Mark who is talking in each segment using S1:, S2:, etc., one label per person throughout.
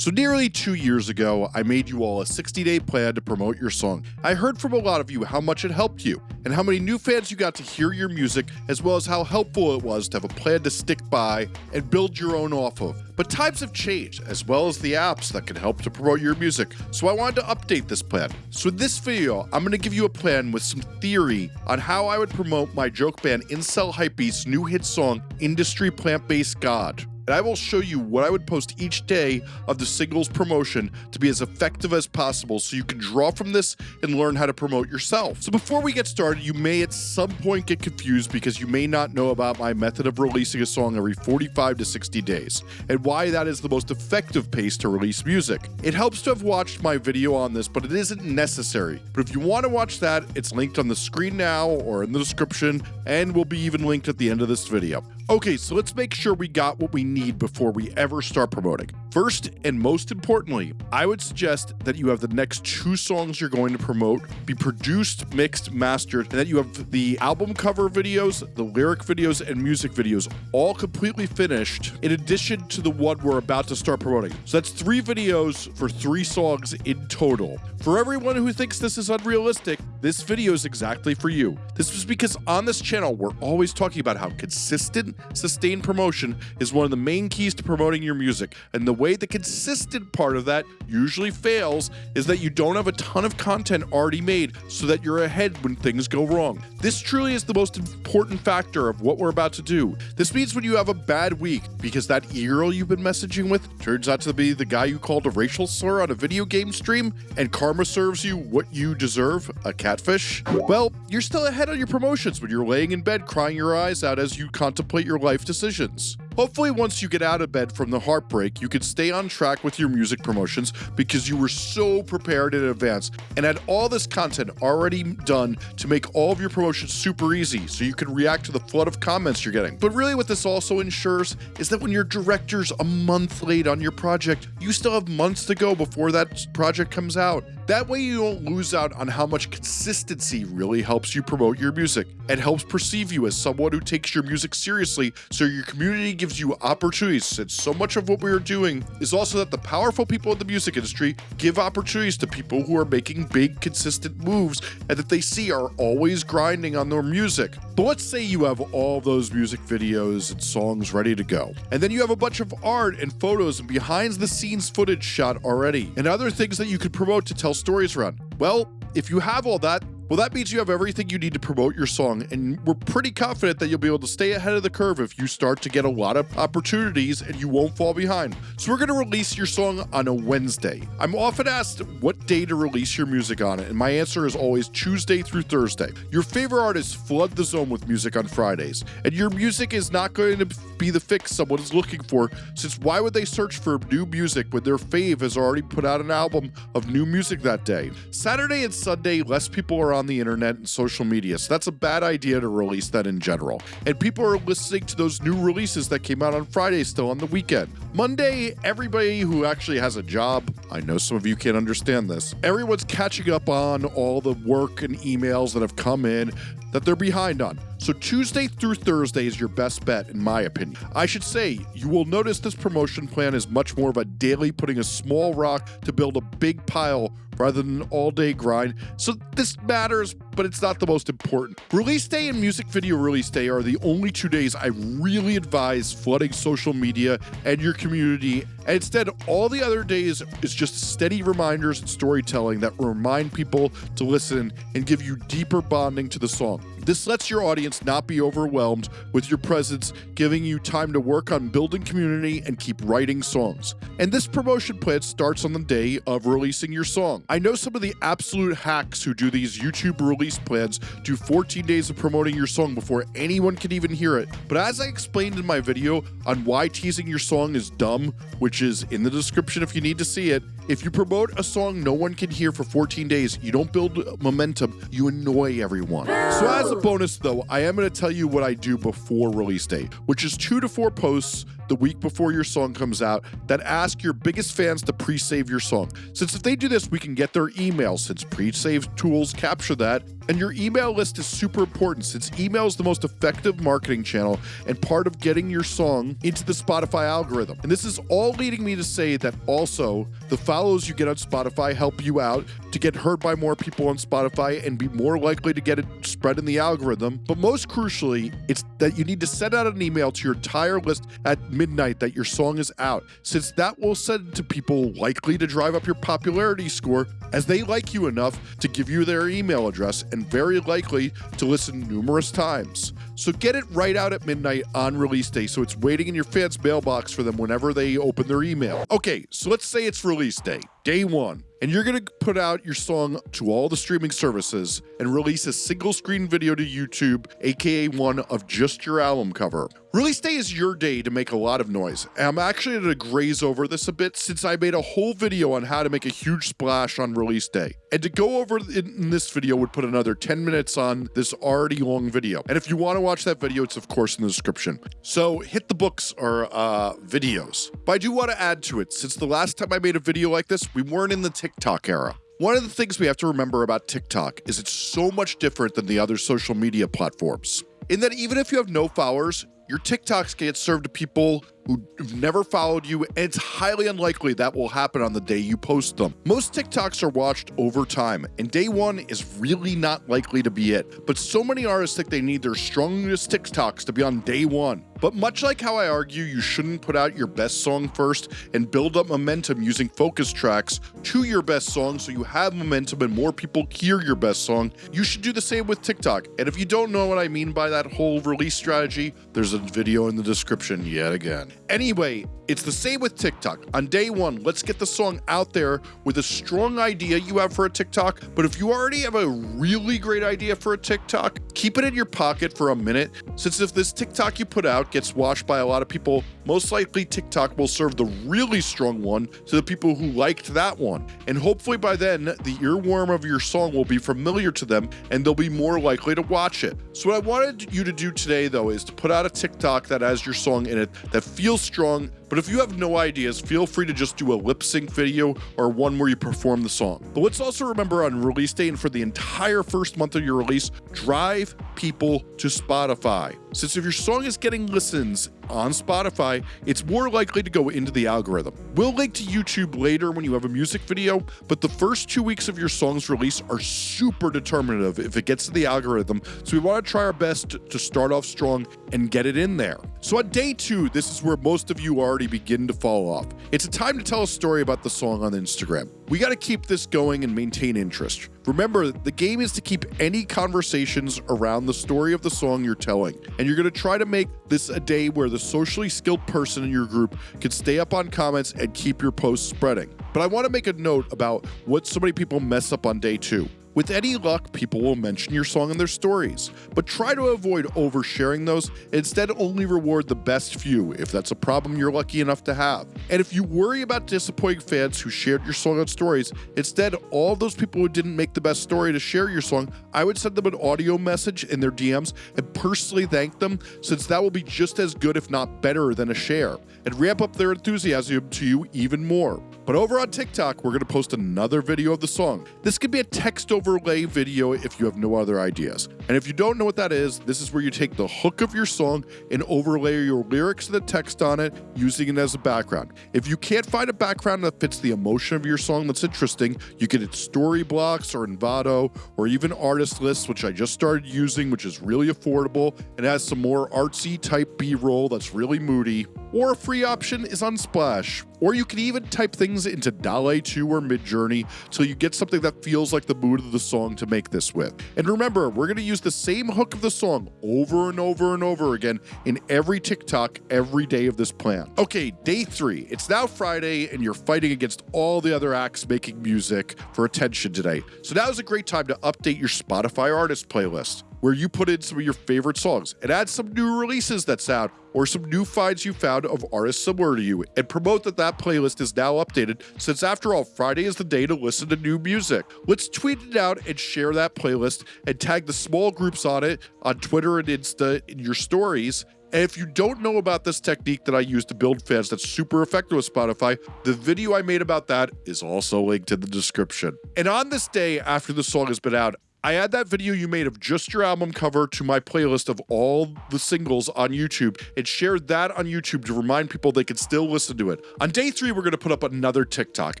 S1: So nearly two years ago, I made you all a 60-day plan to promote your song. I heard from a lot of you how much it helped you, and how many new fans you got to hear your music, as well as how helpful it was to have a plan to stick by and build your own off of. But times have changed, as well as the apps that can help to promote your music, so I wanted to update this plan. So in this video, I'm going to give you a plan with some theory on how I would promote my joke band Incel Hypebeast's new hit song, Industry Plant-Based God and I will show you what I would post each day of the singles promotion to be as effective as possible so you can draw from this and learn how to promote yourself. So before we get started, you may at some point get confused because you may not know about my method of releasing a song every 45 to 60 days and why that is the most effective pace to release music. It helps to have watched my video on this, but it isn't necessary. But if you want to watch that, it's linked on the screen now or in the description and will be even linked at the end of this video. Okay, so let's make sure we got what we need before we ever start promoting. First, and most importantly, I would suggest that you have the next two songs you're going to promote be produced, mixed, mastered, and that you have the album cover videos, the lyric videos, and music videos all completely finished, in addition to the one we're about to start promoting. So that's three videos for three songs in total. For everyone who thinks this is unrealistic, this video is exactly for you. This was because on this channel, we're always talking about how consistent sustained promotion is one of the main keys to promoting your music. And the way the consistent part of that usually fails is that you don't have a ton of content already made so that you're ahead when things go wrong. This truly is the most important factor of what we're about to do. This means when you have a bad week because that e-girl you've been messaging with turns out to be the guy you called a racial slur on a video game stream and karma serves you what you deserve, a catfish, well, you're still ahead on your promotions when you're laying in bed crying your eyes out as you contemplate your life decisions. Hopefully, once you get out of bed from the heartbreak, you can stay on track with your music promotions because you were so prepared in advance and had all this content already done to make all of your promotions super easy so you can react to the flood of comments you're getting. But really, what this also ensures is that when your director's a month late on your project, you still have months to go before that project comes out. That way, you don't lose out on how much consistency really helps you promote your music and helps perceive you as someone who takes your music seriously so your community gives you opportunities. And so much of what we are doing is also that the powerful people in the music industry give opportunities to people who are making big, consistent moves and that they see are always grinding on their music. But let's say you have all those music videos and songs ready to go, and then you have a bunch of art and photos and behind the scenes footage shot already, and other things that you could promote to tell stories around. Well, if you have all that, well, that means you have everything you need to promote your song, and we're pretty confident that you'll be able to stay ahead of the curve if you start to get a lot of opportunities and you won't fall behind. So, we're going to release your song on a Wednesday. I'm often asked what day to release your music on and my answer is always Tuesday through Thursday. Your favorite artists flood the zone with music on Fridays, and your music is not going to be the fix someone is looking for, since why would they search for new music when their fave has already put out an album of new music that day? Saturday and Sunday, less people are on on the internet and social media, so that's a bad idea to release that in general. And people are listening to those new releases that came out on Friday still on the weekend. Monday, everybody who actually has a job, I know some of you can't understand this, everyone's catching up on all the work and emails that have come in that they're behind on. So Tuesday through Thursday is your best bet, in my opinion. I should say, you will notice this promotion plan is much more of a daily putting a small rock to build a big pile rather than an all day grind. So this matters, but it's not the most important. Release day and music video release day are the only two days I really advise flooding social media and your community. And instead, all the other days is just steady reminders and storytelling that remind people to listen and give you deeper bonding to the song. This lets your audience not be overwhelmed with your presence, giving you time to work on building community and keep writing songs. And this promotion plan starts on the day of releasing your song. I know some of the absolute hacks who do these YouTube release plans do 14 days of promoting your song before anyone can even hear it. But as I explained in my video on why teasing your song is dumb, which is in the description if you need to see it, if you promote a song no one can hear for 14 days, you don't build momentum, you annoy everyone. So as a bonus though, I am going to tell you what I do before release day, which is two to four posts the week before your song comes out that ask your biggest fans to pre-save your song. Since if they do this, we can get their email since pre-save tools capture that. And your email list is super important since email is the most effective marketing channel and part of getting your song into the Spotify algorithm. And this is all leading me to say that also the follows you get on Spotify help you out to get heard by more people on Spotify and be more likely to get it spread in the algorithm. But most crucially, it's that you need to send out an email to your entire list at midnight that your song is out, since that will send it to people likely to drive up your popularity score as they like you enough to give you their email address and very likely to listen numerous times. So get it right out at midnight on release day so it's waiting in your fans' mailbox for them whenever they open their email. Okay, so let's say it's release day, day one and you're to put out your song to all the streaming services and release a single screen video to YouTube, aka one of just your album cover. Release day is your day to make a lot of noise. I'm actually to graze over this a bit since I made a whole video on how to make a huge splash on release day. And to go over in this video would put another 10 minutes on this already long video. And if you want to watch that video, it's of course in the description. So hit the books or uh, videos. But I do want to add to it, since the last time I made a video like this, we weren't in the TikTok era. One of the things we have to remember about TikTok is it's so much different than the other social media platforms. In that even if you have no followers, your TikToks get served to people who've never followed you, and it's highly unlikely that will happen on the day you post them. Most TikToks are watched over time, and day one is really not likely to be it. But so many artists think they need their strongest TikToks to be on day one. But much like how I argue you shouldn't put out your best song first and build up momentum using focus tracks to your best song so you have momentum and more people hear your best song, you should do the same with TikTok. And if you don't know what I mean by that whole release strategy, there's a video in the description yet again. Anyway, it's the same with TikTok. On day one, let's get the song out there with a strong idea you have for a TikTok. But if you already have a really great idea for a TikTok, keep it in your pocket for a minute, since if this TikTok you put out gets watched by a lot of people, most likely TikTok will serve the really strong one to the people who liked that one. And hopefully by then, the earworm of your song will be familiar to them and they'll be more likely to watch it. So what I wanted you to do today though is to put out a TikTok that has your song in it that feels strong but if you have no ideas, feel free to just do a lip sync video or one where you perform the song. But let's also remember on release day and for the entire first month of your release, drive people to Spotify. Since if your song is getting listens on Spotify, it's more likely to go into the algorithm. We'll link to YouTube later when you have a music video, but the first two weeks of your song's release are super determinative if it gets to the algorithm, so we want to try our best to start off strong and get it in there. So on day two, this is where most of you begin to fall off. It's a time to tell a story about the song on Instagram. We got to keep this going and maintain interest. Remember, the game is to keep any conversations around the story of the song you're telling, and you're going to try to make this a day where the socially skilled person in your group can stay up on comments and keep your posts spreading. But I want to make a note about what so many people mess up on day two. With any luck, people will mention your song in their stories, but try to avoid oversharing those. Instead, only reward the best few if that's a problem you're lucky enough to have. And if you worry about disappointing fans who shared your song on stories, instead, all those people who didn't make the best story to share your song, I would send them an audio message in their DMs and personally thank them, since that will be just as good, if not better, than a share, and ramp up their enthusiasm to you even more. But over on TikTok, we're going to post another video of the song. This could be a text overlay video if you have no other ideas. And if you don't know what that is, this is where you take the hook of your song and overlay your lyrics and the text on it, using it as a background. If you can't find a background that fits the emotion of your song that's interesting, you can hit Storyblocks or Envato or even Artlist, which I just started using, which is really affordable and has some more artsy type B-roll that's really moody. Or a free option is Unsplash, or you can even type things into DALL-E 2 or Midjourney till you get something that feels like the mood of the song to make this with. And remember, we're going to use the same hook of the song over and over and over again in every TikTok every day of this plan. Okay, day three. It's now Friday and you're fighting against all the other acts making music for attention today. So now is a great time to update your Spotify artist playlist where you put in some of your favorite songs and add some new releases that sound or some new finds you found of artists similar to you and promote that that playlist is now updated since after all Friday is the day to listen to new music. Let's tweet it out and share that playlist and tag the small groups on it on Twitter and Insta in your stories And if you don't know about this technique that I use to build fans that's super effective with Spotify, the video I made about that is also linked in the description. And on this day after the song has been out, I add that video you made of just your album cover to my playlist of all the singles on YouTube and shared that on YouTube to remind people they can still listen to it. On day three, we're going to put up another TikTok,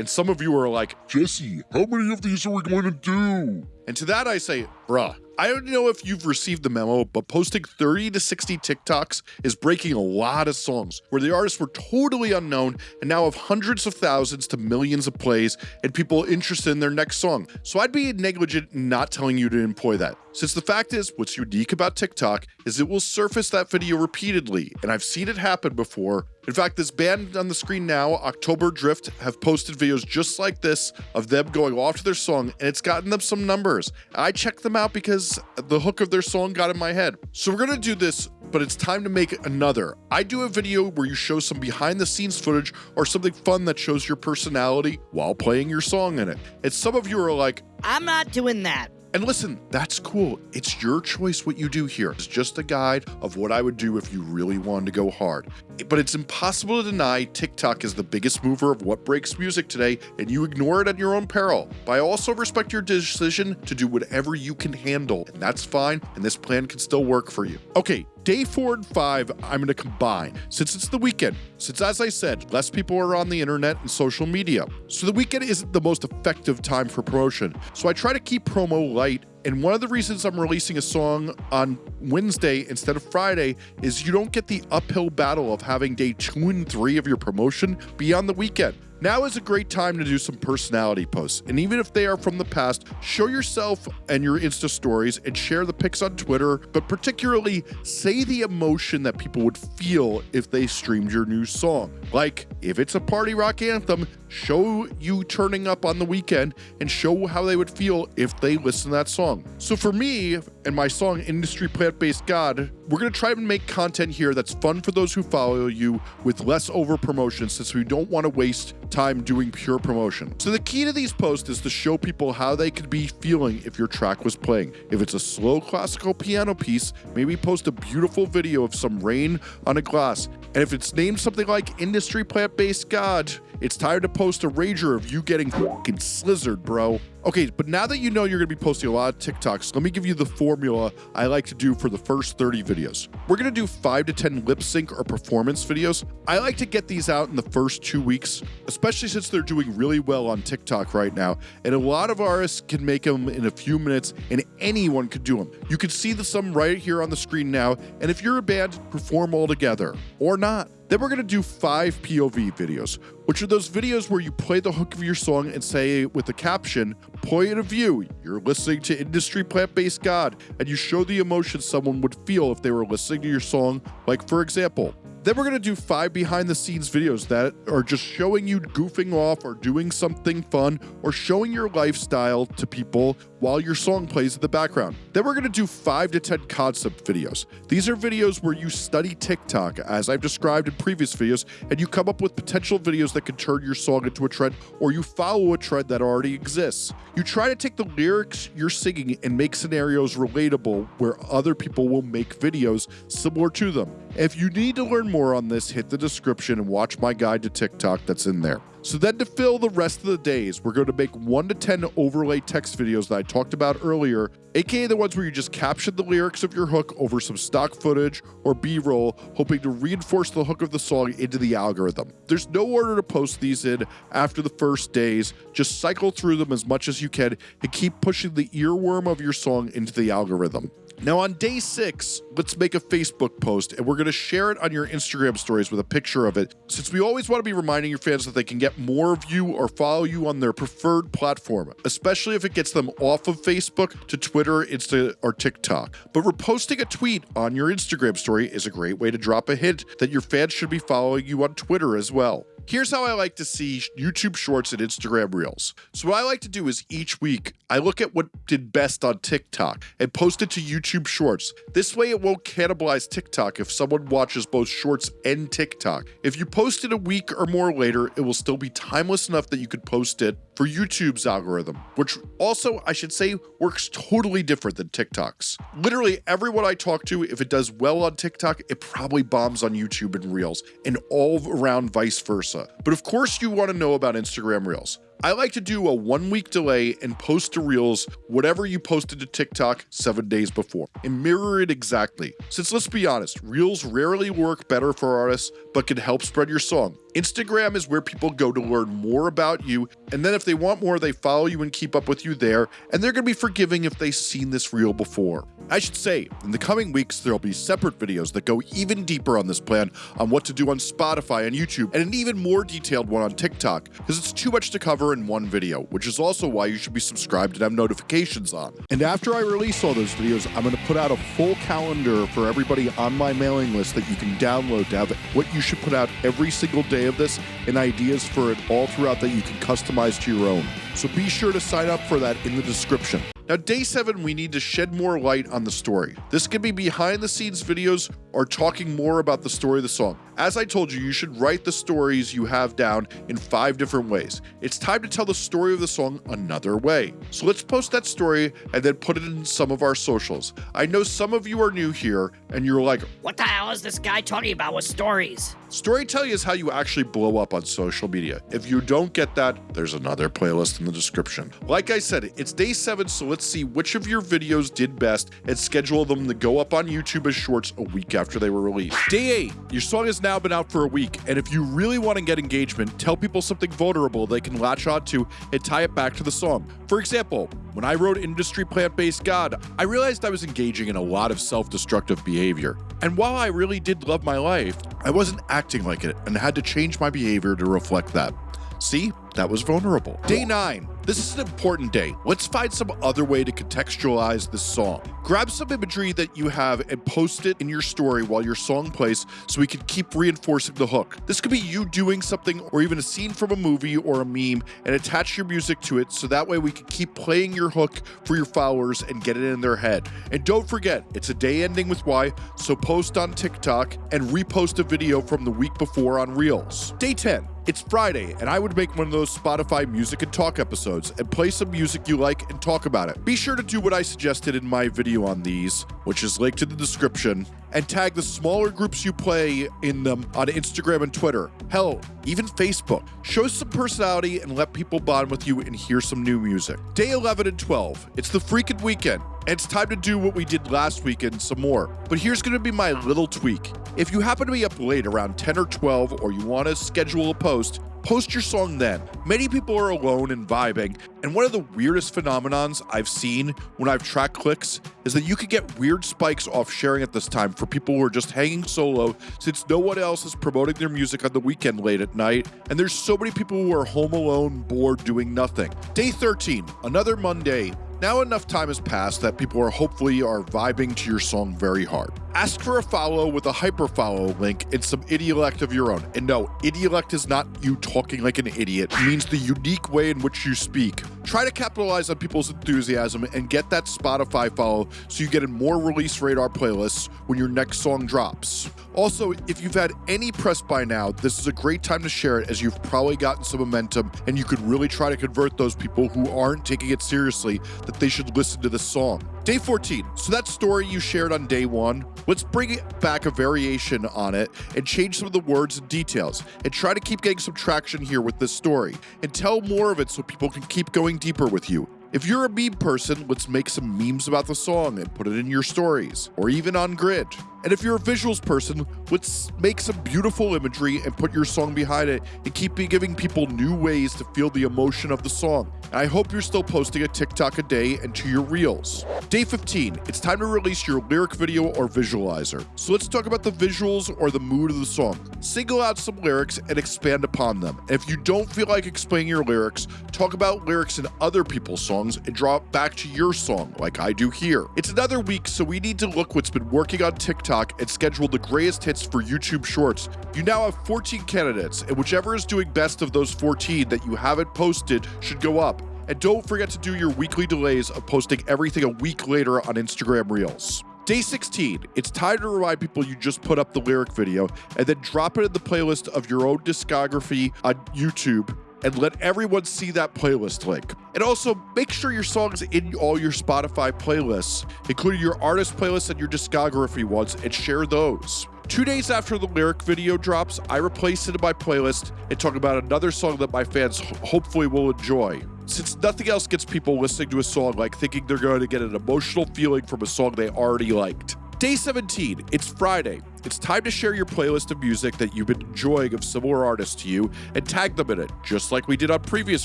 S1: and some of you are like,
S2: Jesse, how many of these are we going to do?
S1: And to that I say, bruh, I don't know if you've received the memo, but posting 30 to 60 TikToks is breaking a lot of songs where the artists were totally unknown and now have hundreds of thousands to millions of plays and people interested in their next song. So I'd be negligent not telling you to employ that. Since the fact is, what's unique about TikTok is it will surface that video repeatedly, and I've seen it happen before. In fact, this band on the screen now, October Drift, have posted videos just like this of them going off to their song, and it's gotten them some numbers. I checked them out because the hook of their song got in my head. So we're gonna do this, but it's time to make another. I do a video where you show some behind the scenes footage or something fun that shows your personality while playing your song in it. And some of you are like,
S3: I'm not doing that.
S1: And listen, that's cool. It's your choice what you do here. It's just a guide of what I would do if you really wanted to go hard. But it's impossible to deny TikTok is the biggest mover of what breaks music today, and you ignore it at your own peril. But I also respect your decision to do whatever you can handle, and that's fine, and this plan can still work for you. Okay, Day four and five, I'm going to combine since it's the weekend. Since, as I said, less people are on the internet and social media. So the weekend isn't the most effective time for promotion. So I try to keep promo light. And one of the reasons I'm releasing a song on Wednesday instead of Friday is you don't get the uphill battle of having day two and three of your promotion be on the weekend. Now is a great time to do some personality posts, and even if they are from the past, show yourself and your Insta stories and share the pics on Twitter, but particularly say the emotion that people would feel if they streamed your new song. Like, if it's a party rock anthem, show you turning up on the weekend and show how they would feel if they listen to that song. So for me and my song Industry Plant Based God, we're going to try and make content here that's fun for those who follow you with less over promotion since we don't want to waste time doing pure promotion. So the key to these posts is to show people how they could be feeling if your track was playing. If it's a slow classical piano piece, maybe post a beautiful video of some rain on a glass. And if it's named something like Industry Plant Based God, it's time to post a rager of you getting fucking slizzard, bro. Okay, but now that you know you're gonna be posting a lot of TikToks, let me give you the formula I like to do for the first 30 videos. We're gonna do five to 10 lip sync or performance videos. I like to get these out in the first two weeks, especially since they're doing really well on TikTok right now. And a lot of artists can make them in a few minutes and anyone could do them. You can see the some right here on the screen now. And if you're a band, perform all together or not. Then we're gonna do five POV videos, which are those videos where you play the hook of your song and say with the caption, point of view, you're listening to Industry Plant Based God, and you show the emotion someone would feel if they were listening to your song. Like, for example, then we're gonna do five behind the scenes videos that are just showing you goofing off or doing something fun or showing your lifestyle to people while your song plays in the background. Then we're gonna do five to 10 concept videos. These are videos where you study TikTok, as I've described in previous videos, and you come up with potential videos that can turn your song into a trend or you follow a trend that already exists. You try to take the lyrics you're singing and make scenarios relatable where other people will make videos similar to them. If you need to more on this, hit the description and watch my guide to TikTok that's in there. So then to fill the rest of the days, we're going to make 1 to 10 overlay text videos that I talked about earlier, aka the ones where you just caption the lyrics of your hook over some stock footage or B-roll, hoping to reinforce the hook of the song into the algorithm. There's no order to post these in after the first days, just cycle through them as much as you can and keep pushing the earworm of your song into the algorithm. Now, on day six, let's make a Facebook post and we're going to share it on your Instagram stories with a picture of it. Since we always want to be reminding your fans that they can get more of you or follow you on their preferred platform, especially if it gets them off of Facebook to Twitter, Insta, or TikTok. But reposting a tweet on your Instagram story is a great way to drop a hint that your fans should be following you on Twitter as well. Here's how I like to see YouTube Shorts and Instagram Reels. So what I like to do is each week I look at what did best on TikTok and post it to YouTube YouTube Shorts. This way it won't cannibalize TikTok if someone watches both Shorts and TikTok. If you post it a week or more later, it will still be timeless enough that you could post it for YouTube's algorithm, which also, I should say, works totally different than TikTok's. Literally everyone I talk to, if it does well on TikTok, it probably bombs on YouTube and Reels, and all around vice versa. But of course you want to know about Instagram Reels. I like to do a one week delay and post to Reels whatever you posted to TikTok seven days before and mirror it exactly. Since let's be honest, Reels rarely work better for artists but can help spread your song. Instagram is where people go to learn more about you, and then if they want more, they follow you and keep up with you there, and they're to be forgiving if they've seen this reel before. I should say, in the coming weeks, there'll be separate videos that go even deeper on this plan on what to do on Spotify and YouTube, and an even more detailed one on TikTok, because it's too much to cover in one video, which is also why you should be subscribed and have notifications on. And after I release all those videos, I'm to put out a full calendar for everybody on my mailing list that you can download to have what you should put out every single day of this and ideas for it all throughout that you can customize to your own. So be sure to sign up for that in the description. Now, day seven, we need to shed more light on the story. This could be behind the scenes videos or talking more about the story of the song. As I told you, you should write the stories you have down in five different ways. It's time to tell the story of the song another way. So let's post that story and then put it in some of our socials. I know some of you are new here and you're like,
S3: What the hell is this guy talking about with stories?
S1: Storytelling is how you actually blow up on social media. If you don't get that, there's another playlist in the description. Like I said, it's day seven, so let's see which of your videos did best and schedule them to go up on YouTube as shorts a week after they were released. Day eight, your song has now been out for a week, and if you really want to get engagement, tell people something vulnerable they can latch onto and tie it back to the song. For example, when I wrote Industry Plant Based God, I realized I was engaging in a lot of self destructive behavior. And while I really did love my life, I wasn't acting like it and had to change my behavior to reflect that. See, that was vulnerable. Day 9. This is an important day. Let's find some other way to contextualize this song. Grab some imagery that you have and post it in your story while your song plays so we can keep reinforcing the hook. This could be you doing something or even a scene from a movie or a meme and attach your music to it so that way we can keep playing your hook for your followers and get it in their head. And don't forget, it's a day ending with Y, so post on TikTok and repost a video from the week before on Reels. Day 10. It's Friday, and I would make one of those Spotify music and talk episodes and play some music you like and talk about it. Be sure to do what I suggested in my video on these, which is linked in the description, and tag the smaller groups you play in them on Instagram and Twitter. Hell, even Facebook. Show some personality and let people bond with you and hear some new music. Day 11 and 12. It's the freaking weekend. It's time to do what we did last weekend some more. But here's going to be my little tweak. If you happen to be up late around 10 or 12 or you want to schedule a post, post your song then. Many people are alone and vibing, and one of the weirdest phenomenons I've seen when I've tracked clicks is that you could get weird spikes off sharing at this time for people who are just hanging solo since no one else is promoting their music on the weekend late at night, and there's so many people who are home alone, bored, doing nothing. Day 13, another Monday, now enough time has passed that people are hopefully are vibing to your song very hard. Ask for a follow with a hyper follow link and some idiolect of your own. And no, idiolect is not you talking like an idiot. It means the unique way in which you speak. Try to capitalize on people's enthusiasm and get that Spotify follow so you get in more release radar playlists when your next song drops. Also, if you've had any press by now, this is a great time to share it as you've probably gotten some momentum and you could really try to convert those people who aren't taking it seriously that they should listen to this song. Day 14. So that story you shared on day one, let's bring back a variation on it and change some of the words and details and try to keep getting some traction here with this story and tell more of it so people can keep going deeper with you. If you're a meme person, let's make some memes about the song and put it in your stories, or even on grid. And if you're a visuals person, let's make some beautiful imagery and put your song behind it and keep giving people new ways to feel the emotion of the song. And I hope you're still posting a TikTok a day and to your reels. Day 15, it's time to release your lyric video or visualizer. So let's talk about the visuals or the mood of the song. Single out some lyrics and expand upon them. And if you don't feel like explaining your lyrics, talk about lyrics in other people's songs and draw it back to your song, like I do here. It's another week, so we need to look what's been working on TikTok and schedule the greatest hits for YouTube Shorts. You now have 14 candidates, and whichever is doing best of those 14 that you haven't posted should go up. And don't forget to do your weekly delays of posting everything a week later on Instagram Reels. Day 16, it's time to remind people you just put up the lyric video and then drop it in the playlist of your own discography on YouTube and let everyone see that playlist link. And also make sure your song's in all your Spotify playlists, including your artist playlists and your discography ones, and share those. Two days after the lyric video drops, I replace it in my playlist and talk about another song that my fans hopefully will enjoy. Since nothing else gets people listening to a song like thinking they're going to get an emotional feeling from a song they already liked. Day 17, it's Friday. It's time to share your playlist of music that you've been enjoying of similar artists to you and tag them in it, just like we did on previous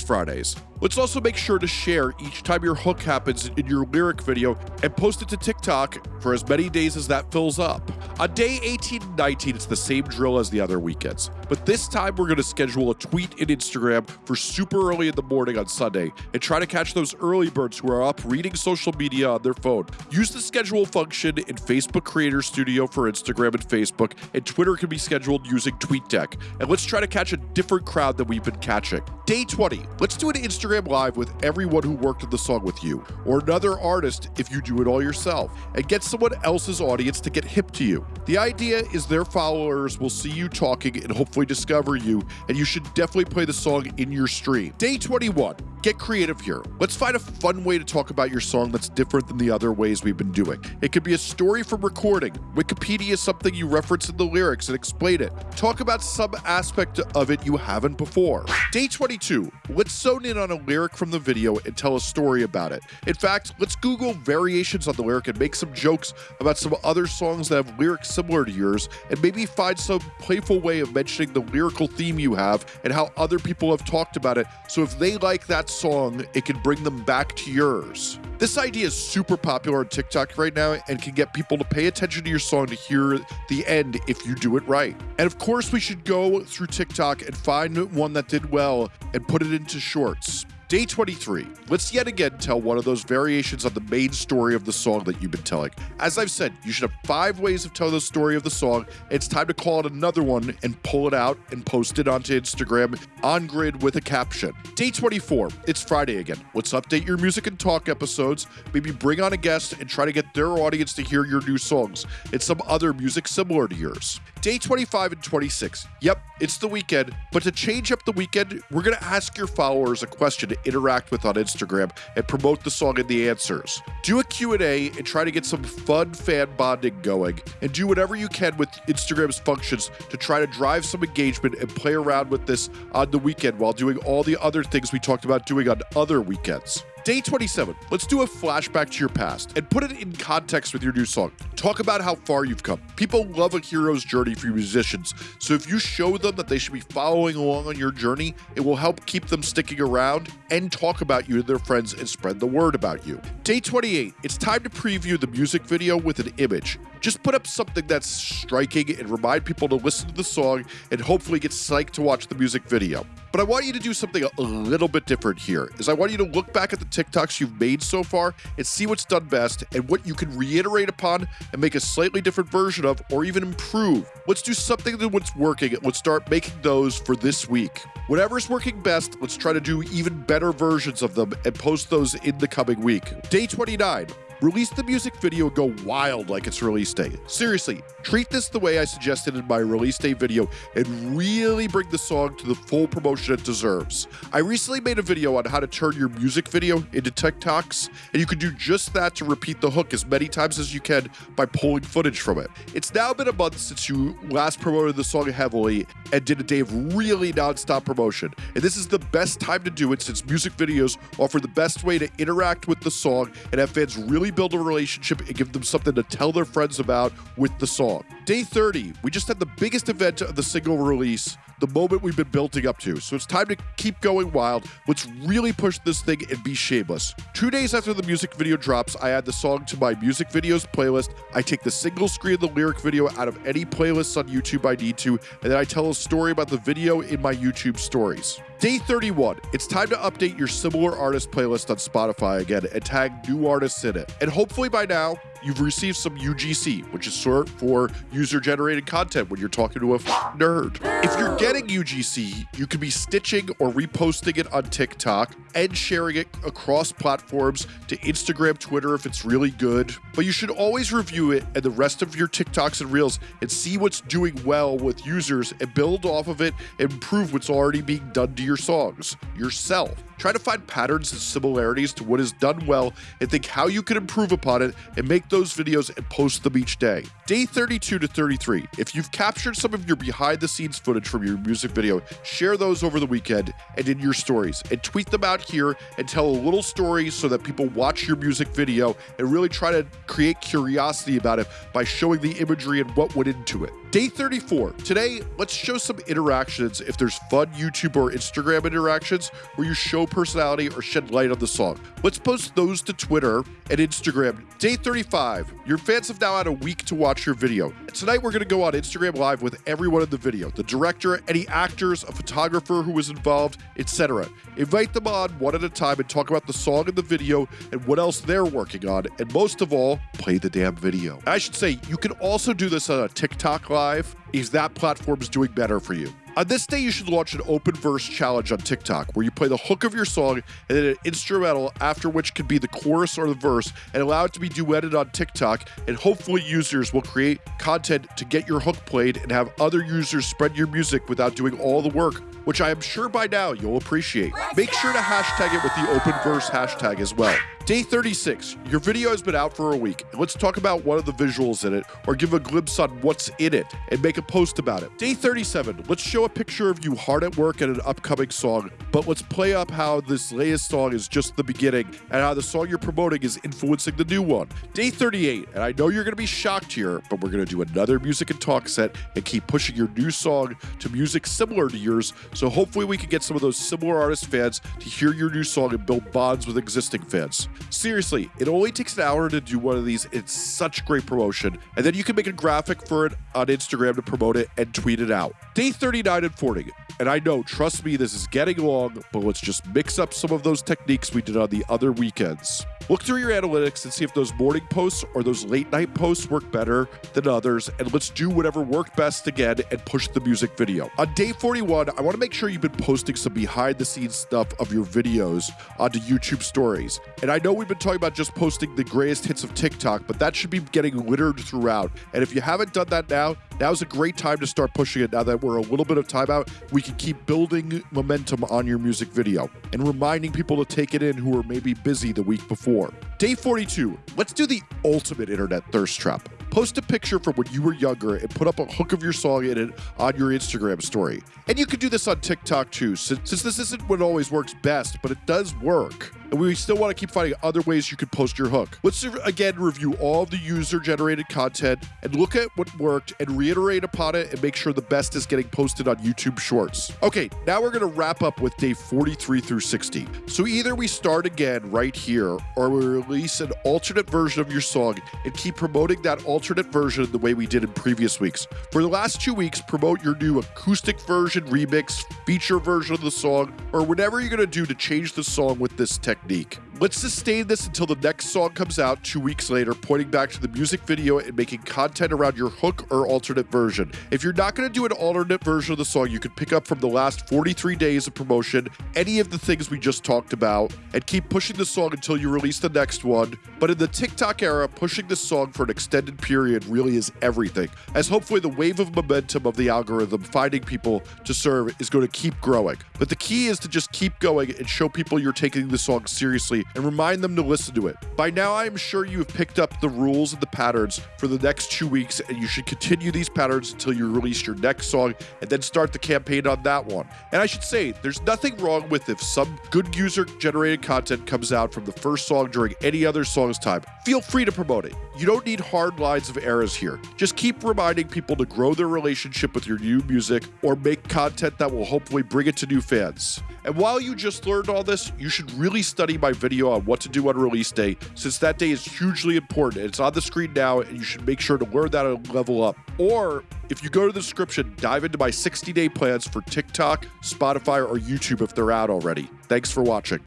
S1: Fridays. Let's also make sure to share each time your hook happens in your lyric video and post it to TikTok for as many days as that fills up. On day 18 and 19, it's the same drill as the other weekends, but this time we're going to schedule a tweet in Instagram for super early in the morning on Sunday and try to catch those early birds who are up reading social media on their phone. Use the schedule function in Facebook Creator Studio for Instagram and Facebook, and Twitter can be scheduled using TweetDeck. And let's try to catch a different crowd than we've been catching. Day 20, let's do an Instagram Live with everyone who worked on the song with you, or another artist if you do it all yourself, and get someone else's audience to get hip to you. The idea is their followers will see you talking and hopefully discover you, and you should definitely play the song in your stream. Day 21, get creative here. Let's find a fun way to talk about your song that's different than the other ways we've been doing. It could be a story from recording. Wikipedia is something you reference in the lyrics and explain it. Talk about some aspect of it you haven't before. Day 22, let's zone in on a lyric from the video and tell a story about it. In fact, let's Google variations on the lyric and make some jokes about some other songs that have lyrics similar to yours, and maybe find some playful way of mentioning the lyrical theme you have and how other people have talked about it. So if they like that song, it can bring them back to yours. This idea is super popular on TikTok right now and can get people to pay attention to your song to hear the end if you do it right. And of course, we should go through TikTok and find one that did well and put it into shorts. Day 23. Let's yet again tell one of those variations on the main story of the song that you've been telling. As I've said, you should have five ways of telling the story of the song. It's time to call it another one and pull it out and post it onto Instagram on grid with a caption. Day 24. It's Friday again. Let's update your music and talk episodes. Maybe bring on a guest and try to get their audience to hear your new songs and some other music similar to yours. Day 25 and 26. Yep, it's the weekend, but to change up the weekend, we're going to ask your followers a question to interact with on Instagram and promote the song and the answers. Do a Q&A and try to get some fun fan bonding going and do whatever you can with Instagram's functions to try to drive some engagement and play around with this on the weekend while doing all the other things we talked about doing on other weekends. Day 27, let's do a flashback to your past and put it in context with your new song. Talk about how far you've come. People love a hero's journey for musicians, so if you show them that they should be following along on your journey, it will help keep them sticking around and talk about you to their friends and spread the word about you. Day 28, it's time to preview the music video with an image. Just put up something that's striking and remind people to listen to the song and hopefully get psyched to watch the music video. But I want you to do something a little bit different here. Is I want you to look back at the TikToks you've made so far and see what's done best and what you can reiterate upon and make a slightly different version of or even improve. Let's do something that what's working and let's start making those for this week. Whatever's working best, let's try to do even better versions of them and post those in the coming week. Day 29. Release the music video and go wild like it's release day. Seriously, treat this the way I suggested in my release day video and really bring the song to the full promotion it deserves. I recently made a video on how to turn your music video into TikToks, and you can do just that to repeat the hook as many times as you can by pulling footage from it. It's now been a month since you last promoted the song heavily and did a day of really nonstop promotion, and this is the best time to do it since music videos offer the best way to interact with the song and have fans really build a relationship and give them something to tell their friends about with the song. Day 30, we just had the biggest event of the single release, the moment we've been building up to. So it's time to keep going wild. Let's really push this thing and be shameless. Two days after the music video drops, I add the song to my music videos playlist. I take the single screen of the lyric video out of any playlists on YouTube I need to, and then I tell a story about the video in my YouTube stories. Day 31, it's time to update your similar artist playlist on Spotify again and tag new artists in it. And hopefully by now, you've received some UGC, which is short for user generated content when you're talking to a nerd. If you're getting UGC, you could be stitching or reposting it on TikTok and sharing it across platforms to Instagram, Twitter if it's really good. But you should always review it and the rest of your TikToks and Reels and see what's doing well with users and build off of it and improve what's already being done to your songs yourself. Try to find patterns and similarities to what is done well and think how you can improve upon it and make those videos and post them each day. Day 32 to 33. If you've captured some of your behind the scenes footage from your music video, share those over the weekend and in your stories and tweet them out here and tell a little story so that people watch your music video and really try to create curiosity about it by showing the imagery and what went into it. Day 34. Today, let's show some interactions if there's fun YouTube or Instagram interactions where you show personality or shed light on the song. Let's post those to Twitter and Instagram. Day 35. Your fans have now had a week to watch your video. Tonight, we're going to go on Instagram Live with everyone in the video the director, any actors, a photographer who was involved, etc. Invite them on one at a time and talk about the song and the video and what else they're working on. And most of all, play the damn video. I should say, you can also do this on a TikTok Live, is that platform's doing better for you. On this day, you should launch an open verse challenge on TikTok where you play the hook of your song and then an instrumental after which could be the chorus or the verse and allow it to be duetted on TikTok. And hopefully, users will create content to get your hook played and have other users spread your music without doing all the work, which I am sure by now you'll appreciate. Make sure to hashtag it with the open verse hashtag as well. Day 36. Your video has been out for a week. Let's talk about one of the visuals in it or give a glimpse on what's in it and make a post about it. Day 37. Let's show a picture of you hard at work at an upcoming song, but let's play up how this latest song is just the beginning and how the song you're promoting is influencing the new one. Day 38. And I know you're going to be shocked here, but we're going to do another music and talk set and keep pushing your new song to music similar to yours. So hopefully we can get some of those similar artist fans to hear your new song and build bonds with existing fans. Seriously, it only takes an hour to do one of these. It's such great promotion. And then you can make a graphic for it on Instagram to promote it and tweet it out. Day 39 and 40. And I know, trust me, this is getting long, but let's just mix up some of those techniques we did on the other weekends. Look through your analytics and see if those morning posts or those late night posts work better than others, and let's do whatever worked best again and push the music video. On day 41, I want to make sure you've been posting some behind the scenes stuff of your videos onto YouTube stories. And I know we've been talking about just posting the greatest hits of TikTok, but that should be getting littered throughout. And if you haven't done that now, now's a great time to start pushing it now that we're a little bit of time out. We can keep building momentum on your music video and reminding people to take it in who are maybe busy the week before. Day 42. Let's do the ultimate internet thirst trap. Post a picture from when you were younger and put up a hook of your song in it on your Instagram story. And you can do this on TikTok too, since this isn't what always works best, but it does work. And we still want to keep finding other ways you can post your hook. Let's again review all of the user generated content and look at what worked and reiterate upon it and make sure the best is getting posted on YouTube Shorts. Okay, now we're going to wrap up with day 43 through 60. So either we start again right here or we release an alternate version of your song and keep promoting that alternate version the way we did in previous weeks. For the last two weeks, promote your new acoustic version, remix, feature version of the song, or whatever you're going to do to change the song with this technique technique. Let's sustain this until the next song comes out two weeks later, pointing back to the music video and making content around your hook or alternate version. If you're not going to do an alternate version of the song, you can pick up from the last 43 days of promotion any of the things we just talked about and keep pushing the song until you release the next one. But in the TikTok era, pushing the song for an extended period really is everything, as hopefully the wave of momentum of the algorithm finding people to serve is going to keep growing. But the key is to just keep going and show people you're taking the song seriously and remind them to listen to it. By now, I am sure you have picked up the rules and the patterns for the next two weeks, and you should continue these patterns until you release your next song and then start the campaign on that one. And I should say, there's nothing wrong with if some good user generated content comes out from the first song during any other song's time. Feel free to promote it. You don't need hard lines of errors here. Just keep reminding people to grow their relationship with your new music or make content that will hopefully bring it to new fans. And while you just learned all this, you should really study my video on what to do on release day, since that day is hugely important. It's on the screen now, and you should make sure to learn that and level up. Or if you go to the description, dive into my 60 day plans for TikTok, Spotify, or YouTube if they're out already. Thanks for watching.